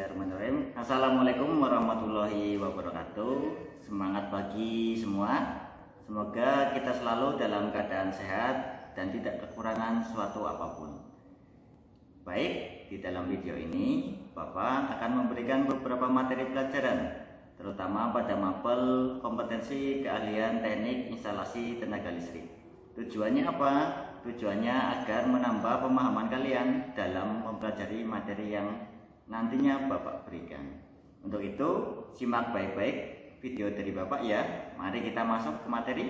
Bismillahirrahmanirrahim Assalamualaikum warahmatullahi wabarakatuh. Semangat pagi semua. Semoga kita selalu dalam keadaan sehat Dan tidak kekurangan suatu apa pun. Baik, di dalam video ini Bapak akan memberikan beberapa materi pelajaran Terutama pada mapel kompetensi keahlian teknik instalasi tenaga listrik. Tujuannya apa? Tujuannya agar menambah pemahaman kalian dalam mempelajari materi yang nantinya Bapak berikan. Untuk itu, simak baik-baik video dari Bapak ya. Mari kita masuk ke materi.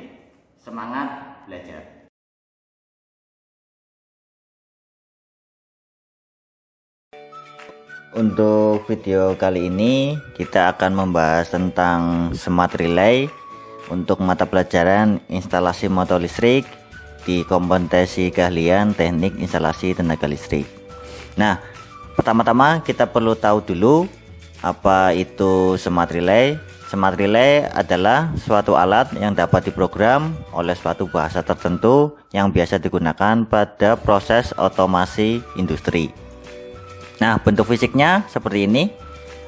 Semangat belajar. Untuk video kali ini kita akan membahas tentang smart relay untuk mata pelajaran instalasi motor listrik di kompetensi keahlian teknik instalasi tenaga listrik. Nah, Pertama-tama kita perlu tahu dulu apa itu smart relay. Smart relay adalah suatu alat yang dapat diprogram oleh suatu bahasa tertentu yang biasa digunakan pada proses otomasi industri. Nah, bentuk fisiknya seperti ini.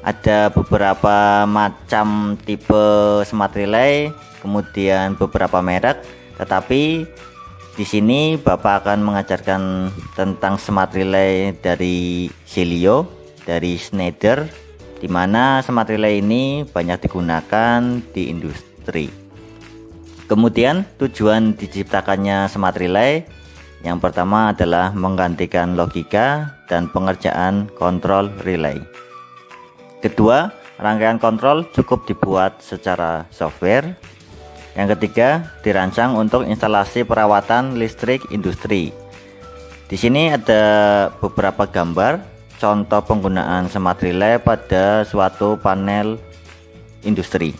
Ada beberapa macam tipe smart relay, kemudian beberapa merek, tetapi di sini Bapak akan mengajarkan tentang smart relay dari Celio, dari Schneider, di mana smart relay ini banyak digunakan di industri. Kemudian tujuan diciptakannya smart relay yang pertama adalah menggantikan logika dan pengerjaan kontrol relay. Kedua, rangkaian kontrol cukup dibuat secara software yang ketiga, dirancang untuk instalasi perawatan listrik industri. Di sini ada beberapa gambar contoh penggunaan smart relay pada suatu panel industri.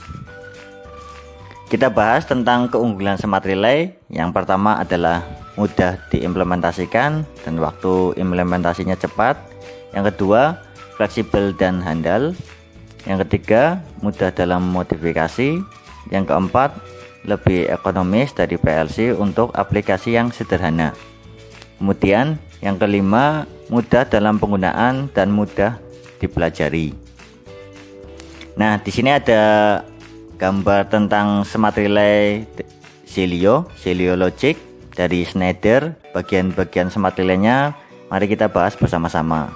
Kita bahas tentang keunggulan smart relay. Yang pertama adalah mudah diimplementasikan dan waktu implementasinya cepat. Yang kedua, fleksibel dan handal. Yang ketiga, mudah dalam modifikasi. Yang keempat, lebih ekonomis dari PLC untuk aplikasi yang sederhana. Kemudian yang kelima, mudah dalam penggunaan dan mudah dipelajari. Nah, di sini ada gambar tentang smart relay Celio, Celio Logic dari Schneider. Bagian-bagian smart relay-nya mari kita bahas bersama-sama.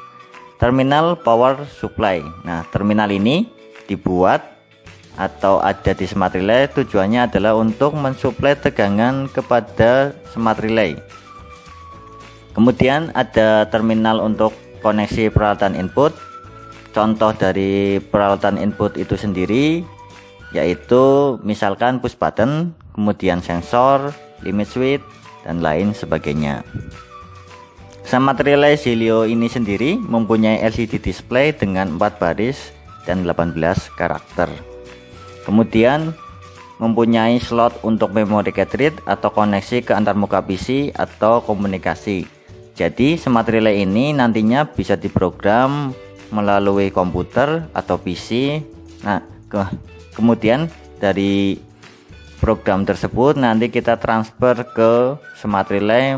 Terminal power supply. Nah, terminal ini dibuat atau ada di smart relay tujuannya adalah untuk mensuplai tegangan kepada smart relay. Kemudian ada terminal untuk koneksi peralatan input. Contoh dari peralatan input itu sendiri yaitu misalkan push button kemudian sensor limit switch dan lain sebagainya. Smart relay Zilio ini sendiri mempunyai LCD display dengan 4 baris dan 18 karakter kemudian mempunyai slot untuk memori cartridge atau koneksi ke antarmuka PC atau komunikasi. Jadi smart relay ini nantinya bisa diprogram melalui komputer atau PC nah ke kemudian dari program tersebut nanti kita transfer ke smart relay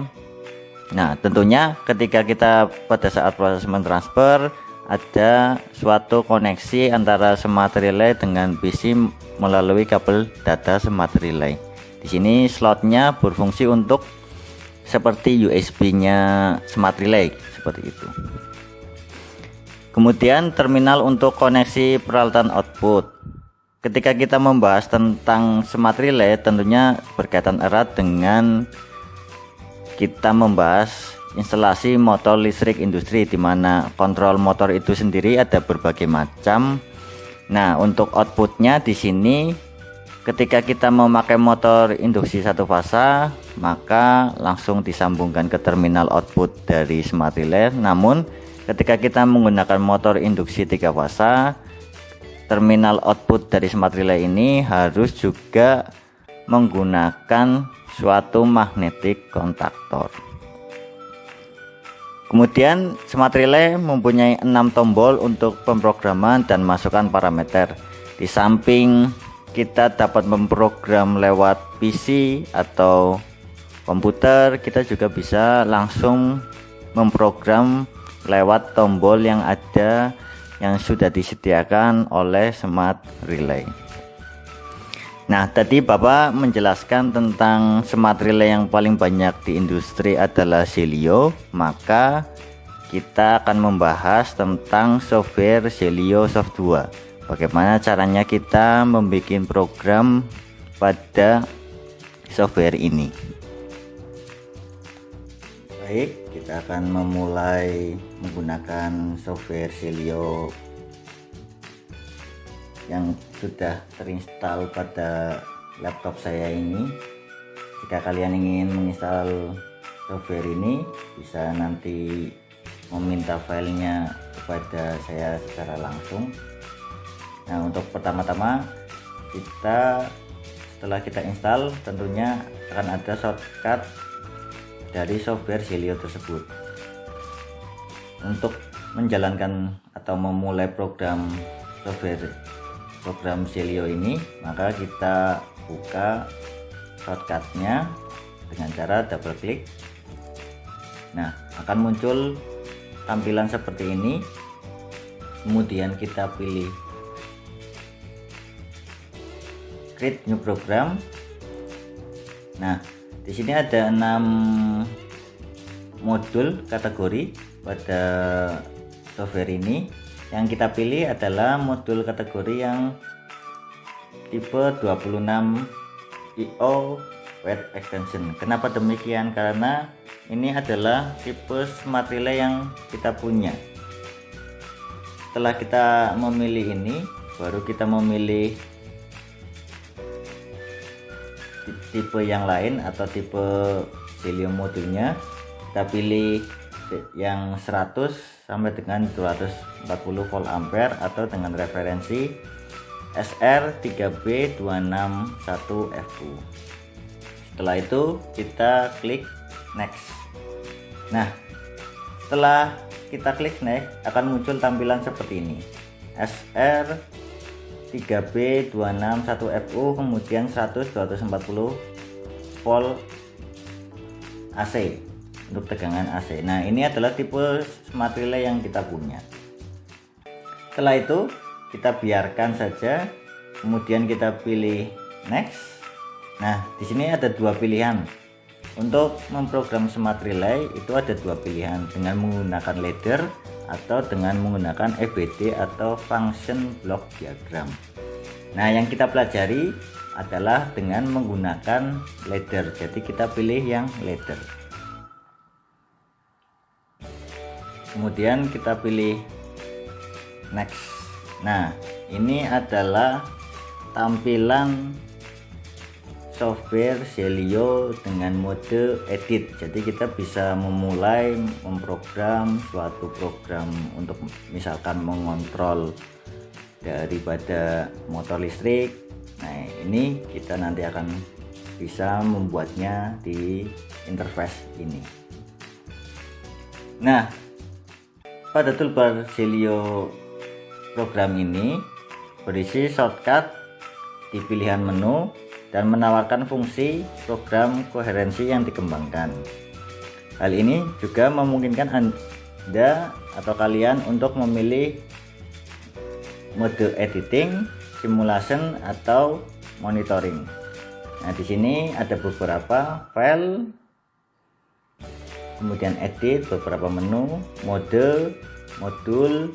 nah tentunya ketika kita pada saat proses mentransfer ada suatu koneksi antara smart relay dengan PC melalui kabel data smart relay. Di sini slotnya berfungsi untuk seperti USB-nya smart relay seperti itu. Kemudian terminal untuk koneksi peralatan output. Ketika kita membahas tentang smart relay tentunya berkaitan erat dengan kita membahas instalasi motor listrik industri di mana kontrol motor itu sendiri ada berbagai macam. Nah, untuk outputnya di sini ketika kita memakai motor induksi satu fasa, maka langsung disambungkan ke terminal output dari smart relay. Namun, ketika kita menggunakan motor induksi tiga fasa, terminal output dari smart relay ini harus juga menggunakan suatu magnetic kontaktor. Kemudian smart relay mempunyai enam tombol untuk pemrograman dan masukkan parameter. Di samping kita dapat memprogram lewat PC atau komputer, kita juga bisa langsung memprogram lewat tombol yang ada yang sudah disediakan oleh Smart Relay. Nah, tadi Bapak menjelaskan tentang smart relay yang paling banyak di industri adalah Celio, maka kita akan membahas tentang software Celio Soft 2. Bagaimana caranya kita membuat program pada software ini. Baik, kita akan memulai menggunakan software Celio yang sudah terinstall pada laptop saya ini. Jika kalian ingin menginstal software ini bisa nanti meminta filenya kepada saya secara langsung. Nah untuk pertama-tama kita setelah kita install tentunya akan ada shortcut dari software Zilio tersebut. Untuk menjalankan atau memulai program software program Celio ini maka kita buka shortcutnya dengan cara double klik. Nah akan muncul tampilan seperti ini. Kemudian kita pilih create new program. Nah di sini ada enam modul kategori pada software ini yang kita pilih adalah modul kategori yang tipe 26 IO Web Extension. Kenapa demikian? Karena ini adalah tipe smart relay yang kita punya. Setelah kita memilih ini baru kita memilih tipe yang lain atau tipe Cilium modulnya. Kita pilih yang 100 sampai dengan 240 volt ampere atau dengan referensi SR3B261FU setelah itu kita klik next. Nah setelah kita klik next akan muncul tampilan seperti ini. SR 3B261FU kemudian 100 240 volt AC untuk tegangan AC nah ini adalah tipe smart relay yang kita punya. Setelah itu kita biarkan saja. Kemudian kita pilih next. Nah di sini ada dua pilihan. Untuk memprogram smart relay itu ada dua pilihan. Dengan menggunakan ladder atau dengan menggunakan EBD atau function block diagram. Nah yang kita pelajari adalah dengan menggunakan ladder. Jadi kita pilih yang ladder kemudian kita pilih next. Nah ini adalah tampilan software Celio dengan mode edit. Jadi kita bisa memulai memprogram suatu program untuk misalkan mengontrol daripada motor listrik. Nah ini kita nanti akan bisa membuatnya di interface ini. Nah pada toolbar Celio program ini berisi shortcut di pilihan menu dan menawarkan fungsi program koherensi yang dikembangkan. Hal ini juga memungkinkan Anda atau kalian untuk memilih mode editing, simulation atau monitoring. Nah, di sini ada beberapa file kemudian edit beberapa menu mode modul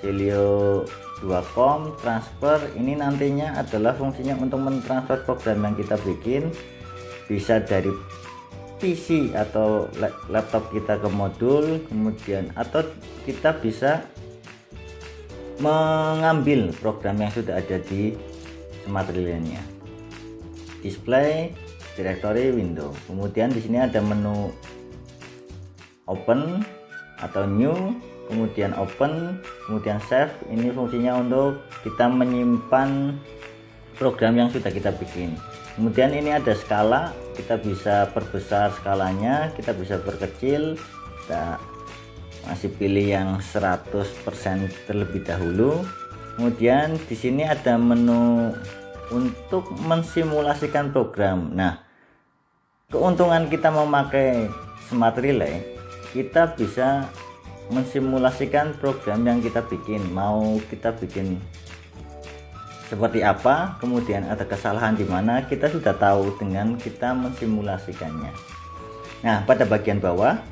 Celio 2com transfer. Ini nantinya adalah fungsinya untuk mentransfer program yang kita bikin. Bisa dari PC atau laptop kita ke modul kemudian atau kita bisa mengambil program yang sudah ada di smart display directory window. Kemudian di sini ada menu open atau new kemudian open kemudian save. Ini fungsinya untuk kita menyimpan program yang sudah kita bikin. Kemudian ini ada skala kita bisa perbesar skalanya kita bisa perkecil. Kita masih pilih yang 100% terlebih dahulu. Kemudian di sini ada menu untuk mensimulasikan program. Nah keuntungan kita memakai smart relay kita bisa mensimulasikan program yang kita bikin. Mau kita bikin seperti apa kemudian ada kesalahan di mana kita sudah tahu dengan kita mensimulasikannya. Nah pada bagian bawah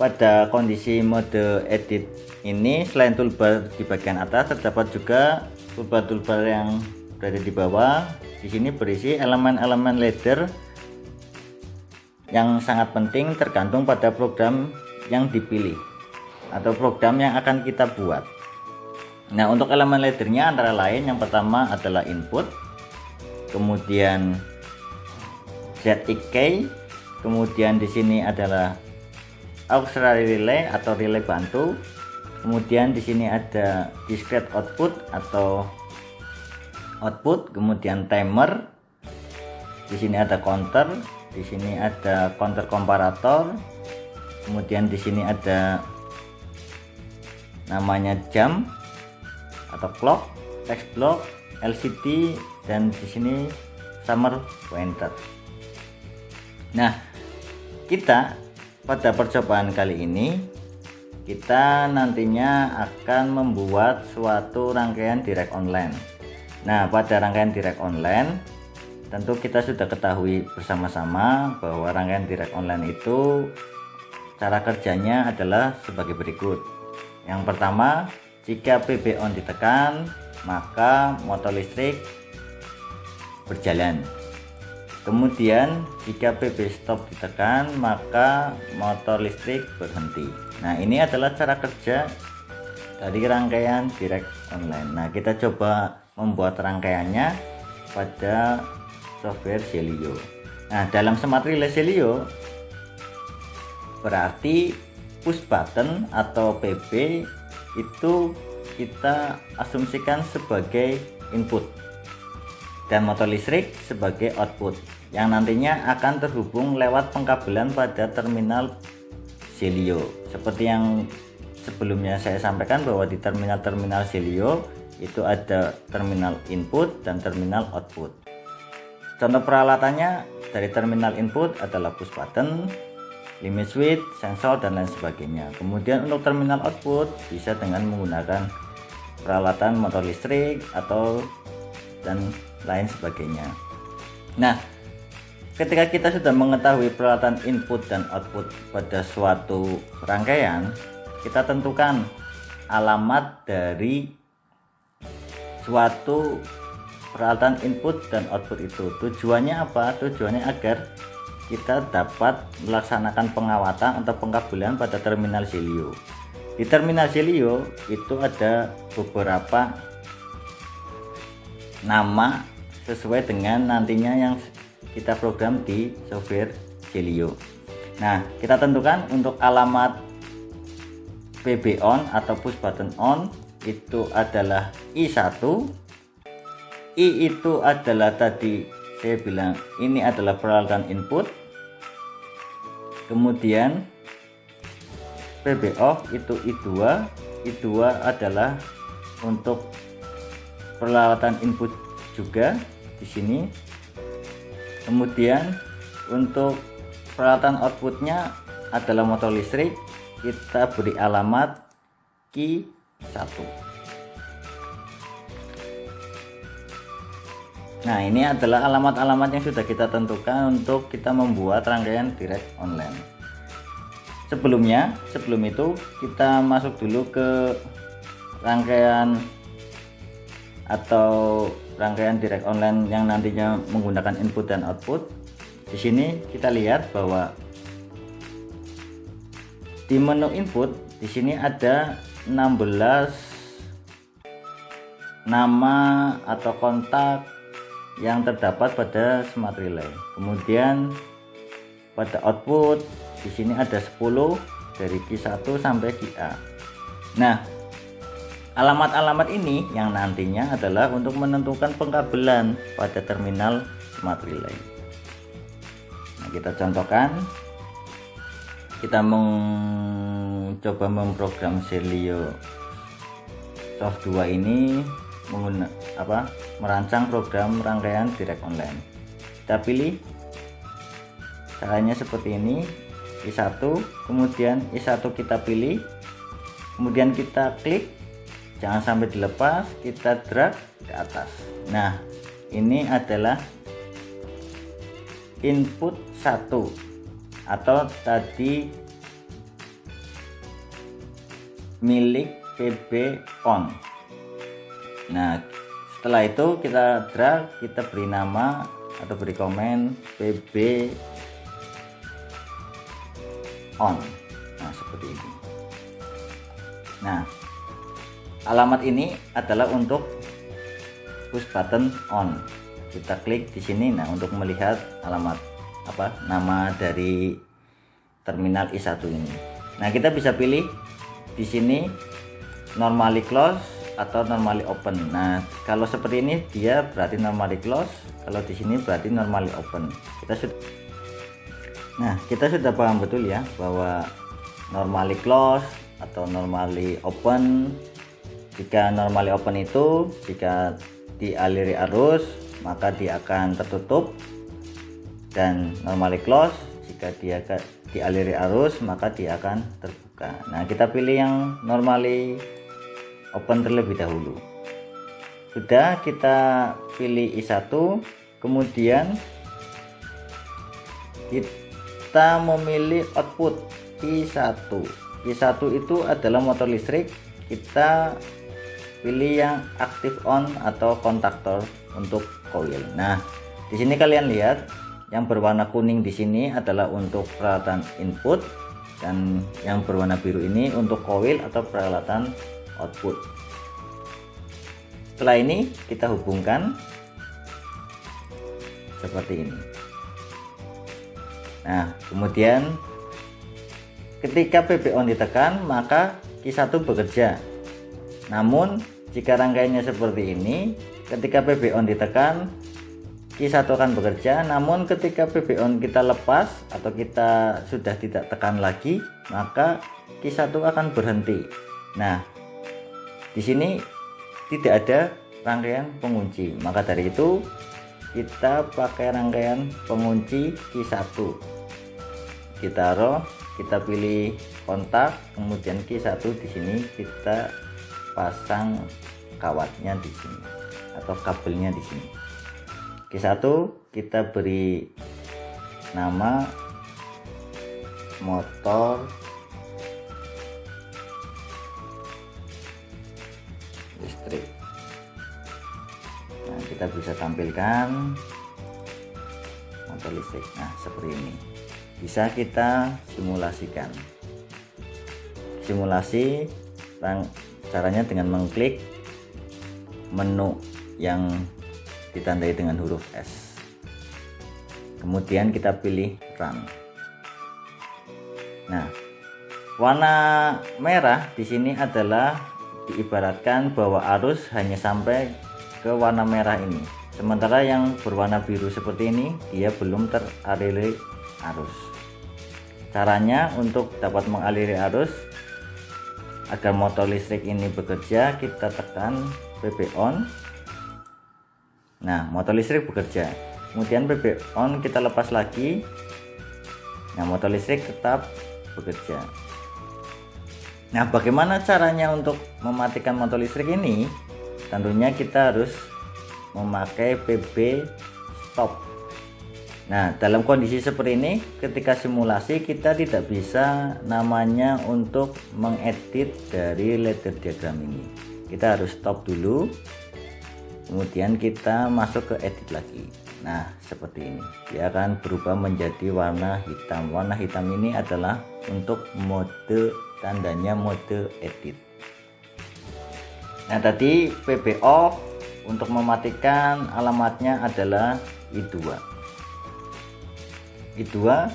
pada kondisi mode edit ini selain toolbar di bagian atas terdapat juga toolbar-toolbar yang berada di bawah. Di sini berisi elemen-elemen ladder yang sangat penting tergantung pada program yang dipilih atau program yang akan kita buat. Nah untuk elemen laddernya antara lain yang pertama adalah input kemudian ZXK kemudian di sini adalah auxiliary relay atau relay bantu kemudian di sini ada discrete output atau output kemudian timer di sini ada counter di sini ada counter komparator. Kemudian di sini ada namanya jam atau clock text block LCD dan di sini summer pointer. Nah kita pada percobaan kali ini kita nantinya akan membuat suatu rangkaian direct online. Nah pada rangkaian direct online tentu kita sudah ketahui bersama-sama bahwa rangkaian direct online itu cara kerjanya adalah sebagai berikut. Yang pertama jika PB on ditekan maka motor listrik berjalan. Kemudian jika PB stop ditekan maka motor listrik berhenti. Nah ini adalah cara kerja dari rangkaian direct online. Nah kita coba membuat rangkaiannya pada software Celio. Nah dalam smart relay Celio berarti push button atau PB itu kita asumsikan sebagai input dan motor listrik sebagai output yang nantinya akan terhubung lewat pengkabelan pada terminal Celio. Seperti yang sebelumnya saya sampaikan bahwa di terminal-terminal Celio itu ada terminal input dan terminal output contoh peralatannya dari terminal input adalah push button limit switch, sensor dan lain sebagainya. Kemudian untuk terminal output bisa dengan menggunakan peralatan motor listrik atau dan lain sebagainya. Nah ketika kita sudah mengetahui peralatan input dan output pada suatu rangkaian kita tentukan alamat dari suatu peralatan input dan output itu. Tujuannya apa? Tujuannya agar kita dapat melaksanakan pengawatan atau pengkabelan pada terminal Celio di terminal Celio itu ada beberapa nama sesuai dengan nantinya yang kita program di software Celio nah kita tentukan untuk alamat PB on atau push button on itu adalah I1 I itu adalah tadi saya bilang ini adalah peralatan input. Kemudian PB off itu I2 I2 adalah untuk peralatan input juga di sini. Kemudian untuk peralatan outputnya adalah motor listrik. Kita beri alamat Q1 nah ini adalah alamat-alamat yang sudah kita tentukan untuk kita membuat rangkaian direct online. Sebelumnya sebelum itu kita masuk dulu ke rangkaian atau rangkaian direct online yang nantinya menggunakan input dan output. Di sini kita lihat bahwa di menu input di sini ada 16 nama atau kontak yang terdapat pada smart relay kemudian pada output di sini ada 10 dari Q1 sampai QA nah alamat-alamat ini yang nantinya adalah untuk menentukan pengkabelan pada terminal smart relay nah kita contohkan. Kita mencoba memprogram Celio soft 2 ini menggunakan apa merancang program rangkaian direct online. Kita pilih caranya seperti ini. I1 kemudian I1 kita pilih. Kemudian kita klik jangan sampai dilepas kita drag ke atas. Nah ini adalah input 1 atau tadi milik PB on. Nah setelah itu kita drag kita beri nama atau beri komen PB on. Nah seperti ini. Nah alamat ini adalah untuk push button on. Kita klik di sini. Nah untuk melihat alamat apa nama dari terminal i1 ini. Nah kita bisa pilih di sini normally close atau normally open. Nah kalau seperti ini dia berarti normally close. Kalau di sini berarti normally open. Kita sudah nah kita sudah paham betul ya bahwa normally close atau normally open. Jika normally open itu jika dialiri arus maka dia akan tertutup. Dan normally close jika dia dialiri arus maka dia akan terbuka. Nah kita pilih yang normally open terlebih dahulu. Sudah kita pilih I1 kemudian kita memilih output I1 I1 itu adalah motor listrik. Kita pilih yang aktif on atau kontaktor untuk coil. Nah di sini kalian lihat yang berwarna kuning di sini adalah untuk peralatan input dan yang berwarna biru ini untuk coil atau peralatan output setelah ini kita hubungkan seperti ini Nah, kemudian ketika PP on ditekan, maka Q1 bekerja. Namun, jika rangkaiannya seperti ini, ketika PP on ditekan, Q1 akan bekerja. Namun, ketika PP on kita lepas atau kita sudah tidak tekan lagi, maka Q1 akan berhenti. Nah, di sini tidak ada rangkaian pengunci. Maka dari itu, kita pakai rangkaian pengunci Q1 kita taruh kita pilih kontak kemudian Q1 di sini kita pasang kawatnya di sini atau kabelnya di sini Q1 kita beri nama motor listrik. Nah kita bisa tampilkan motor listrik. Nah seperti ini. Bisa kita simulasikan. Simulasi caranya dengan mengklik menu yang ditandai dengan huruf S. Kemudian kita pilih run. Nah warna merah di sini adalah diibaratkan bahwa arus hanya sampai ke warna merah ini. Sementara yang berwarna biru seperti ini dia belum teraliri arus. Caranya untuk dapat mengaliri arus agar motor listrik ini bekerja kita tekan PP on. Nah motor listrik bekerja. Kemudian PP on kita lepas lagi. Nah motor listrik tetap bekerja nah bagaimana caranya untuk mematikan motor listrik ini tentunya kita harus memakai PB stop Nah, dalam kondisi seperti ini, ketika simulasi kita tidak bisa namanya untuk mengedit dari ladder diagram ini. Kita harus stop dulu, kemudian kita masuk ke edit lagi. Nah, seperti ini. Dia akan berubah menjadi warna hitam. Warna hitam ini adalah untuk mode tandanya mode edit. Nah, tadi PB off untuk mematikan alamatnya adalah I2 kedua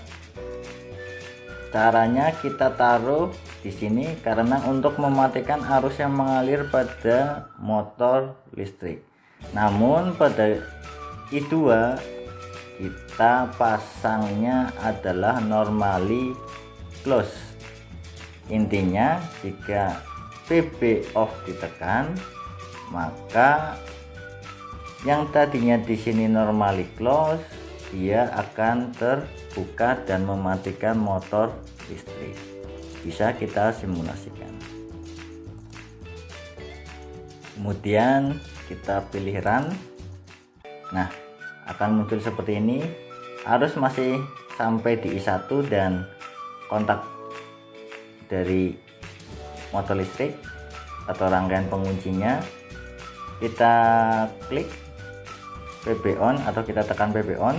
caranya kita taruh di sini karena untuk mematikan arus yang mengalir pada motor listrik. Namun pada I2 kita pasangnya adalah normally close intinya jika PB off ditekan maka yang tadinya di sini normally close dia akan terbuka dan mematikan motor listrik. Bisa kita simulasikan. Kemudian kita pilih run. Nah akan muncul seperti ini. Arus masih sampai di I1 dan kontak dari motor listrik atau rangkaian penguncinya kita klik PB on atau kita tekan PB on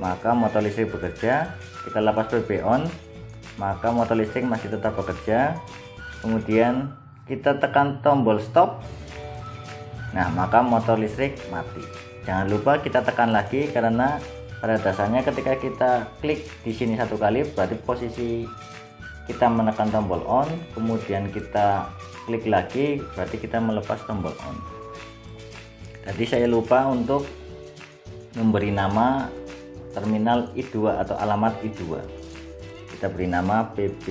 maka motor listrik bekerja. Kita lepas PB on maka motor listrik masih tetap bekerja. Kemudian kita tekan tombol stop. Nah maka motor listrik mati. Jangan lupa kita tekan lagi karena pada dasarnya ketika kita klik di sini satu kali berarti posisi kita menekan tombol on kemudian kita klik lagi berarti kita melepas tombol on. Tadi saya lupa untuk memberi nama terminal I2 atau alamat I2 kita beri nama PB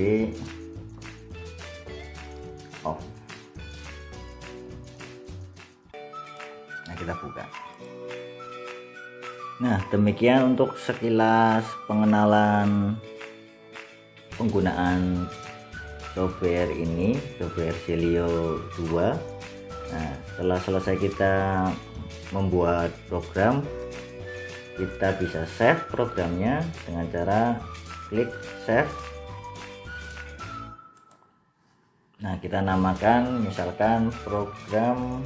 off. Nah kita buka. Nah demikian untuk sekilas pengenalan penggunaan software ini software Celio 2 nah setelah selesai kita membuat program kita bisa save programnya dengan cara klik save. Nah kita namakan misalkan program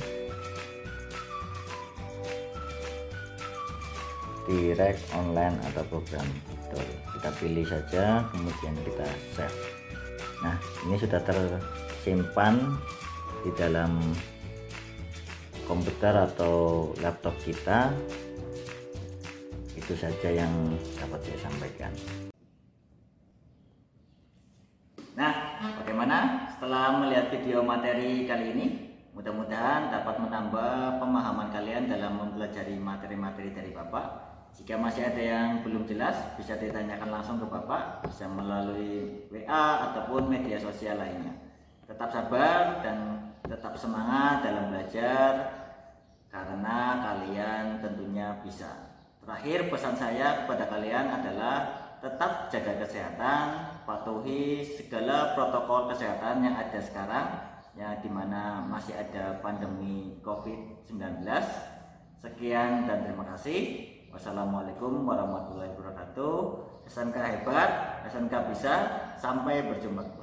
direct online atau program editor. Kita pilih saja kemudian kita save. Nah ini sudah tersimpan di dalam komputer atau laptop kita. Itu saja yang dapat saya sampaikan. Nah bagaimana setelah melihat video materi kali ini? Mudah-mudahan dapat menambah pemahaman kalian dalam mempelajari materi-materi dari Bapak jika masih ada yang belum jelas, bisa ditanyakan langsung ke Bapak, bisa melalui WA ataupun media sosial lainnya. Tetap sabar dan tetap semangat dalam belajar, karena kalian tentunya bisa. Terakhir pesan saya kepada kalian adalah tetap jaga kesehatan, patuhi segala protokol kesehatan yang ada sekarang, ya di mana masih ada pandemi COVID-19. Sekian dan terima kasih. Wassalamualaikum warahmatullahi wabarakatuh. SMK hebat, SMK bisa. Sampai berjumpa.